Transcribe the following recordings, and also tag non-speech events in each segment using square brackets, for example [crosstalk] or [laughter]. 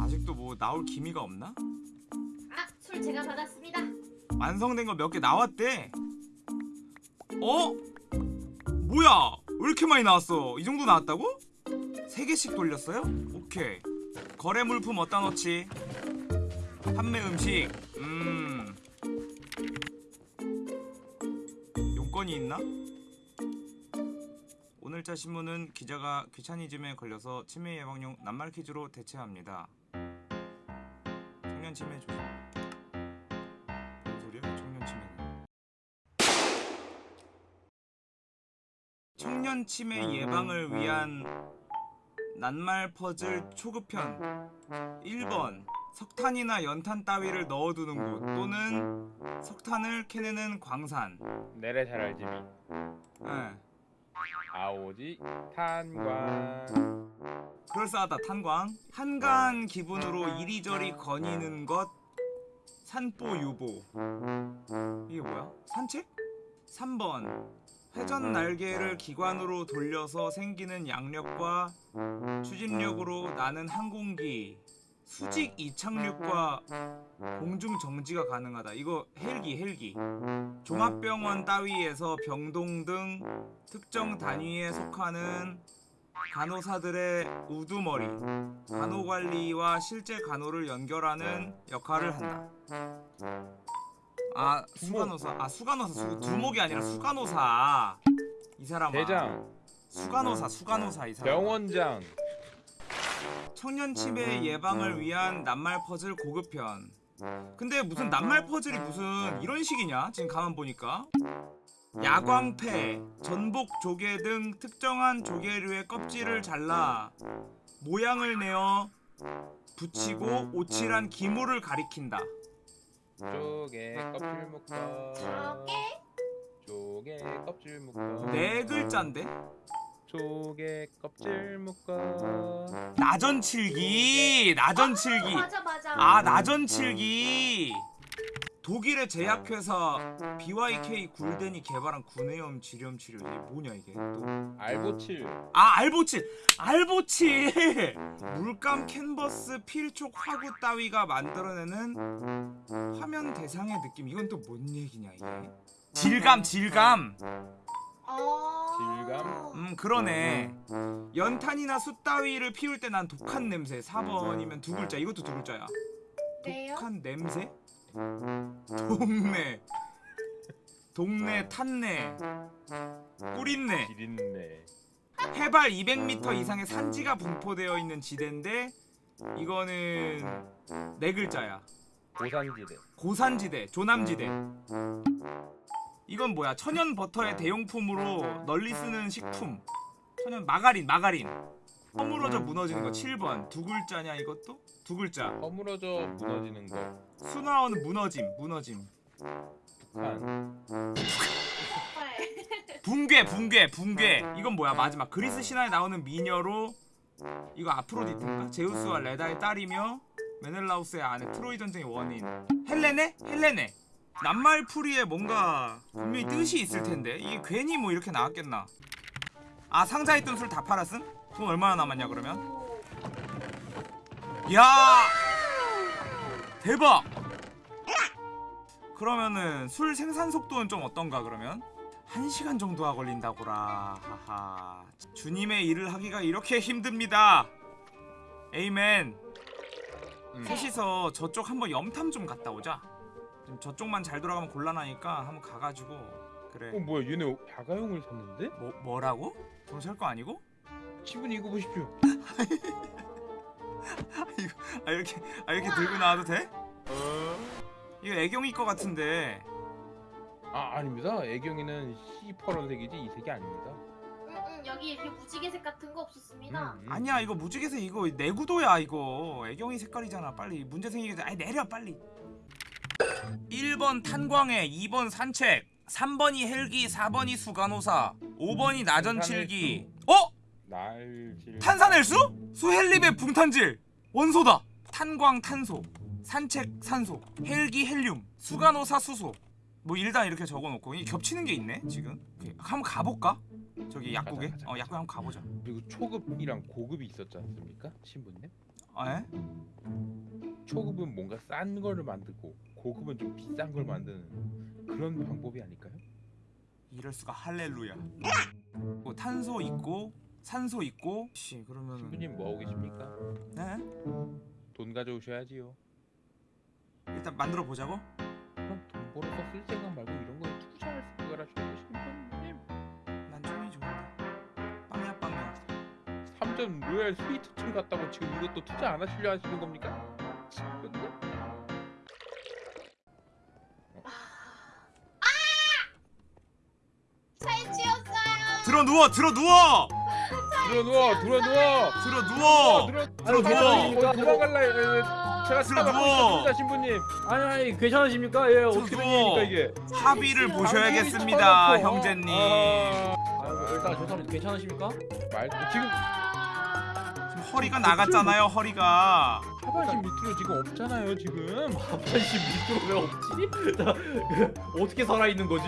아직도 뭐 나올 기미가 없나? 아, 술 제가 받았습니다. 완성된 거 몇 개 나왔대. 어? 뭐야? 왜 이렇게 많이 나왔어? 이 정도 나왔다고? 세 개씩 돌렸어요? 오케이. 거래 물품 어디다 넣지? 판매 음식. 음. 용건이 있나? 오늘자 신문은 기자가 귀차니즘에 걸려서 치매 예방용 낱말 퀴즈로 대체합니다. 청년 치매 조심. 뭔 소리야? 청년 치매는. 청년 치매 예방을 위한 낱말 퍼즐 초급편 1번 석탄이나 연탄 따위를 넣어두는 곳 또는 석탄을 캐내는 광산 내래 잘 알지미 예. 아오지 탄광 그럴싸하다 탄광. 한가한 기분으로 이리저리 거니는 것. 산보 유보. 이게 뭐야? 산책? 3번. 회전 날개를 기관으로 돌려서 생기는 양력과 추진력으로 나는 항공기. 수직 이착륙과 공중 정지가 가능하다. 이거 헬기 헬기. 종합병원 따위에서 병동 등 특정 단위에 속하는 간호사들의 우두머리 간호관리와 실제 간호를 연결하는 역할을 한다. 아 수간호사 아 수간호사 수, 두목이 아니라 수간호사. 이 사람아. 대장. 수간호사 수간호사 이 사람. 병원장. 청년 치매 예방을 위한 낱말 퍼즐 고급편. 근데 무슨 낱말 퍼즐이 무슨 이런 식이냐? 지금 가만 보니까 야광패, 전복 조개 등 특정한 조개류의 껍질을 잘라 모양을 내어 붙이고 오칠한 기물을 가리킨다. 쪼개 껍질 묶어. 쪼개? 껍질 묶어. 네 글자인데? 쪼개 껍질 묶어. 나전칠기 나전칠기. 맞아 맞아. 아 나전칠기 독일의 제약회사 BYK 굴덴이 개발한 구내염 질염 치료 이게 뭐냐 이게? 또. 알보칠. 아 알보칠! 알보칠! 물감 캔버스 필촉 화구 따위가 만들어내는 화면 대상의 느낌. 이건 또 뭔 얘기냐 이게? 질감 질감! 어. 질감? 음 그러네. 연탄이나 숯 따위를 피울 때 난 독한 냄새. 4번이면 두 글자. 이것도 두 글자야? 독한 냄새? 동네. 동네 탄내 꿀인내 기린내 해발 200m 이상의 산지가 분포되어 있는 지대인데 이거는 네 글자야. 고산지대. 고산지대 조남지대. 이건 뭐야? 천연 버터의 대용품으로 널리 쓰는 식품. 천연 마가린 마가린 허물어져 무너지는 거 7번. 두 글자냐 이것도? 두 글자. 허물어져 무너지는 것 수나오는 무너짐 무너짐. 북한. 헐. 붕괴 붕괴 붕괴. 이건 뭐야? 마지막. 그리스 신화에 나오는 미녀로 이거 아프로디테인가? 제우스와 레다의 딸이며 메넬라우스의 아내 트로이 전쟁의 원인. 헬레네? 헬레네. 낱말풀이에 뭔가 분명히 뜻이 있을 텐데. 이게 괜히 뭐 이렇게 나왔겠나. 아 상자에 있던 술 다 팔았음? 돈 얼마나 남았냐 그러면? 야 대박 그러면은 술 생산 속도는 좀 어떤가 그러면? 1시간 정도가 걸린다고라 하하 주님의 일을 하기가 이렇게 힘듭니다 에이멘 음. 셋이서 저쪽 한번 염탐 좀 갔다 오자 좀 저쪽만 잘 돌아가면 곤란하니까 한번 가가지고 어 그래 뭐야 얘네 야가용을 샀는데? 뭐, 뭐라고? 경찰 거 아니고? 신분 이거 보십시오. [laughs] 아 이렇게 아 이렇게 들고 나와도 돼? 이거 애경이 거 같은데. 아 아닙니다. 애경이는 시퍼런색이지 이 색이 아닙니다. 응, 응, 여기 이렇게 무지개색 같은 거 없었습니다. 음, 음. 아니야 이거 무지개색 이거 내구도야 이거. 애경이 색깔이잖아 빨리. 문제 생기게 돼 아니 내려 빨리. 1번 탄광해 2번 산책 3번이 헬기 4번이 수간호사 5번이 나전칠기. 어? 날질 탄산헬수? 수헬립의 붕탄질 원소다 탄광 탄소 산책 산소 헬기 헬륨 수간호사 수소 뭐 일단 이렇게 적어놓고 이게 겹치는 게 있네 지금 오케이. 한번 가볼까? 저기 약국에 가자, 가자, 어 약국에 한번 가보자 그리고 초급이랑 고급이 있었지 않습니까? 신분님? 아, 에? 초급은 뭔가 싼 거를 만들고 고급은 좀 비싼 걸 만드는 그런 방법이 아닐까요? 이럴 수가 할렐루야. 뭐 탄소 있고 산소 있고. 씨 그러면 신부님 뭐 하고 계십니까? 네? 돈 가져오셔야지요. 일단 만들어 보자고. 그럼 돈 벌어서 쓸 생각 말고 이런 거에 투자할 생각을 하셔야죠 신부님. 난 총이 좋은데. 빵야 빵야. 3점 로얄 스위트층 갔다고 지금 이것도 투자 안 하시려 하시는 겁니까? 근데 잘 지었어요. 들어 누워 들어 누워 들어 누워 들어 누워 들어 누워. 들어 들어 누워. 예, 예. 제가 들어 누워. 신부님 아니 아니 괜찮으십니까? 예 어떻게 된 누워. 일입니까 이게? 합의를 잘 보셔야겠습니다 어? 형제님. 아, 아 일단 죄송합니다. 괜찮으십니까? 말 지금 허리가 나갔잖아요 허리가. 하반신 밑으로 지금 없잖아요 지금 [laughs] 하반신 밑으로 왜 없지? [laughs] 나, 그, 어떻게 살아 있는 거지?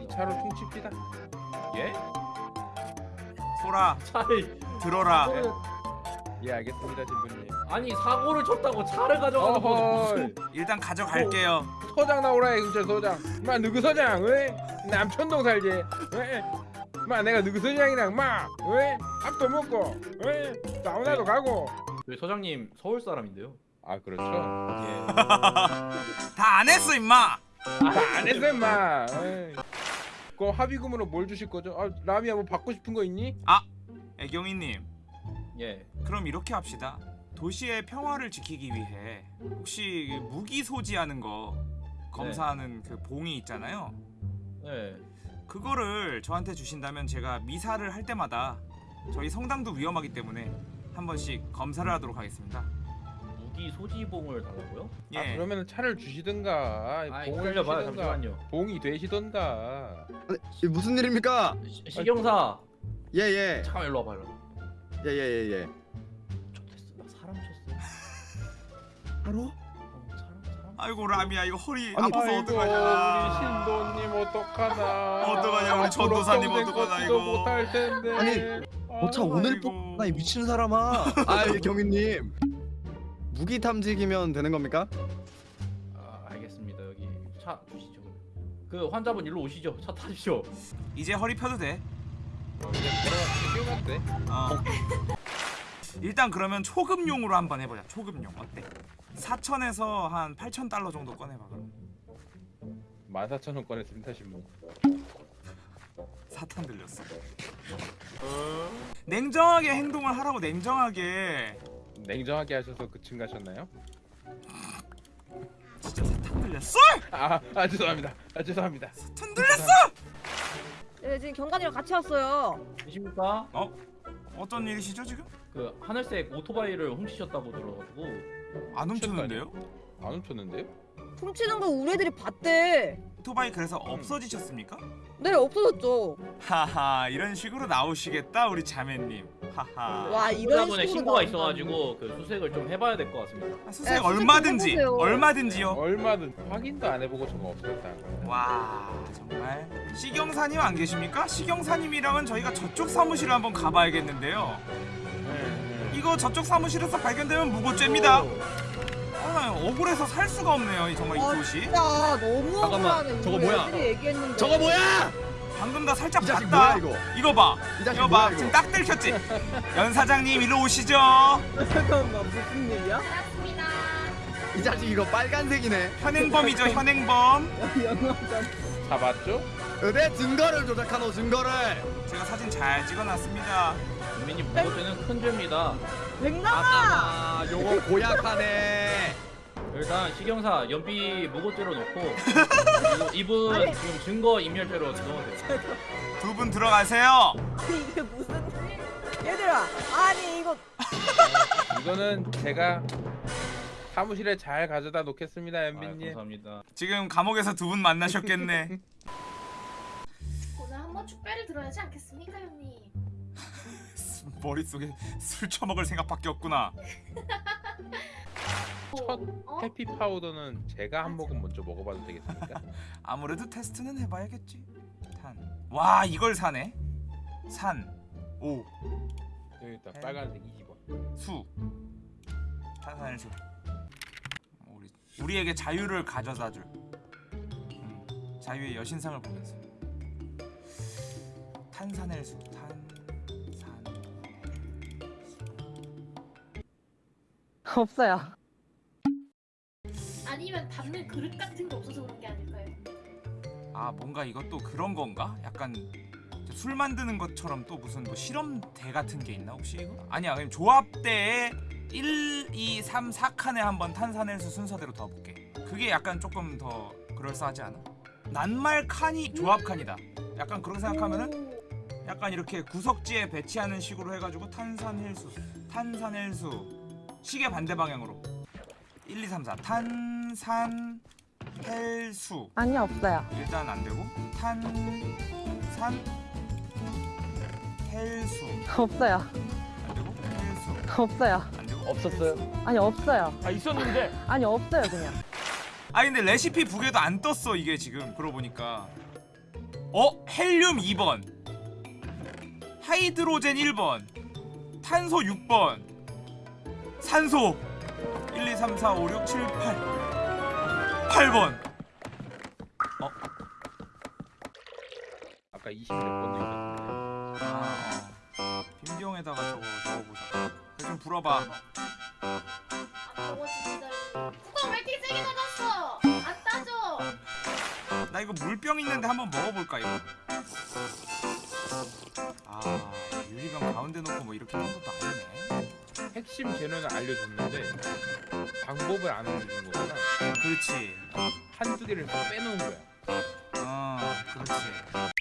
이 차로 퉁칩시다 예? 소라 차를 들어라. 예 알겠습니다 신부님 아니 사고를 쳤다고 차를 가져가는 무슨? 일단 가져갈게요. 서장 나오라 경찰 서장 마 누구 서장 왜 남천동 살지 왜? 마 내가 누구 서장이랑 마 왜? 밥도 먹고 왜? 사우나도 가고 저희 서장님 서울 사람인데요. 아 그렇죠 예. [laughs] 다 안 했어 임마. 안 했어 임마 에이. 그 합의금으로 뭘 주실 거죠? 아 라미야 뭐 받고 싶은 거 있니? 애경이님 예. 그럼 이렇게 합시다. 도시의 평화를 지키기 위해 혹시 무기 소지하는 거 검사하는 그 봉이 있잖아요. 예. 그거를 저한테 주신다면 제가 미사를 할 때마다 저희 성당도 위험하기 때문에 한 번씩 검사를 하도록 하겠습니다. 무기 소지봉을 달라고요? 예. 아 그러면 차를 주시든가 아 봉을 기다려봐요 주시든가 잠시만요. 봉이 되시던가 아니, 이게 무슨 일입니까? 시, 시경사 예예 잠깐 일로 와봐 일로. 예예예 예. 쳤댔어. 나 사람 쳤어. [laughs] 바로? 어, 사람 사람. 아이고 라미야 이거 허리 아니, 아파서 아이고 어떡하냐. 우리 신도님 어떡하나 [laughs] 어떡하냐, 우리 앞으로 전도사님 평생 어떡하나, 걷지도 이거. 못할 텐데 아니, 어차 오늘 아이고. 뽑나 이 미친 사람아 [laughs] 아이 경위님 무기 탐지기면 되는 겁니까? 아 알겠습니다 여기 차 주시죠. 그 환자분 일로 오시죠. 차 타십시오. 이제 허리 펴도 돼. 이제 어. 일단 그러면 초급용으로 한번 해보자. 초급용 어때? 4천에서 한 8천 달러 정도 꺼내봐 그럼. 14,000원 꺼냈습니다 신부 사탄 들렸어. 냉정하게 행동을 하라고 냉정하게. 냉정하게 하셔서 그층 가셨나요? 진짜 사탄 들렸어? 아, 아 죄송합니다 아 죄송합니다 사탄 들렸어? 네, 지금 경관이랑 같이 왔어요. 계십니까? 어떤 일이시죠 지금? 그 하늘색 오토바이를 훔치셨다고 들어가지고 안 훔쳤는데요? 안 훔쳤는데요? 훔치는 거 우리 애들이 봤대. 오토바이 그래서 없어지셨습니까? 네, 없어졌죠. 하하 이런 식으로 나오시겠다 우리 자매님. 하하. 와, 이런 식으로 신고가. 있어가지고 그 수색을 좀 해봐야 될 것 같습니다. 아, 수색 네, 수색 좀 얼마든지. 얼마든지요. 얼마든 확인도 안 해보고 저거 없었다고요 와 정말 시경사님 안 계십니까? 시경사님이랑은 저희가 저쪽 사무실을 한번 가봐야겠는데요. 네, 이거 저쪽 사무실에서 발견되면 무고죄입니다. 아, 나 억울해서 살 수가 없네요. 이 정말 이 아, 도시. 진짜 너무 잠깐만, 억울하네. 저거 뭐야? 얘기했는데. 저거 뭐야? 방금 다 살짝 봤다. 뭐야 이거? 이거 봐. 이 이거 뭐야 봐. 이거? 지금 딱 들켰지. [laughs] 연 사장님 일로 오시죠. 잠깐만 무슨 일이야? 이 자식 이거 빨간색이네 현행범이죠 [laughs] 현행범. 잡았죠? 내 증거를 조작하노 증거를 제가 사진 잘 찍어놨습니다. 국민님 무고죄는 큰 죄입니다. 백남아! 아 요거 고약하네 일단 시경사 연비 무고죄로 놓고 [laughs] 이분 아니. 지금 증거 인멸죄로 넣으세요. 두 분 들어가세요. 이게 무슨 얘들아 아니 이거 [laughs] 이거는 제가 사무실에 잘 가져다 놓겠습니다 아, 연빈님 감사합니다. 지금 감옥에서 두 분 만나셨겠네. [laughs] 오늘 한번 축배를 들어야지 않겠습니까, 형님? 머릿속에 술 처먹을 생각밖에 없구나. 첫 어? 해피 파우더는 제가 한 모금 먼저 먹어봐도 되겠습니까? [laughs] 아무래도 테스트는 해봐야겠지. 탄. 와 이걸 사네. 산. 오. 여기 있다 빨간색 20원 수 탄산일수 우리 우리에게 자유를 가져다줄 음, 자유의 여신상을 보면서 탄산일수 탄산 없어요. 아니면 담는 그릇 같은 게 없어서 그런 게 아닐까요? 아 뭔가 이것도 그런 건가? 약간 술 만드는 것처럼 또 무슨 뭐 실험대 같은 게 있나 혹시 이거? 아니야 그냥 조합대에 1, 2, 3, 4칸에 한번 탄산일수 순서대로 더 볼게 그게 약간 조금 더 그럴싸하지 않아? 낱말 칸이 조합 칸이다 약간 그렇게 생각하면은 오, 약간 이렇게 구석지에 배치하는 식으로 해가지고 탄산일수 탄산일수 시계 반대 방향으로 1, 2, 3, 4탄 산 헬수. 아니 없어요. 일단 안 되고. 탄산 헬수. 없어요. 안 되고? 헬수. 없어요. 안 되고? 없었어요? 아니 없어요. 아 있었는데? 아니 없어요 그냥. 아 근데 레시피 북에도 안 떴어 이게 지금. 그러고 보니까. 어? 헬륨 2번. 하이드로젠 1번. 탄소 6번. 산소 1 2 3 4 5 6 7 8 8번. 아까 20몇 번도 있었는데. 아. 어. 빈병에다가 저거 적어보자. 그래 좀 불어봐. 아 저거 진짜 뚜껑 왜 이렇게 세게 닫았어? 안 따져. 나 이거 물병 있는데 한번 먹어볼까 이거? 아 유리병 가운데 놓고 뭐 이렇게 하는 것도 아니네 핵심 재료는 알려줬는데 방법을 안 알려준 거구나 그렇지. 한두 개를 더 빼놓은 거야. 어 그렇지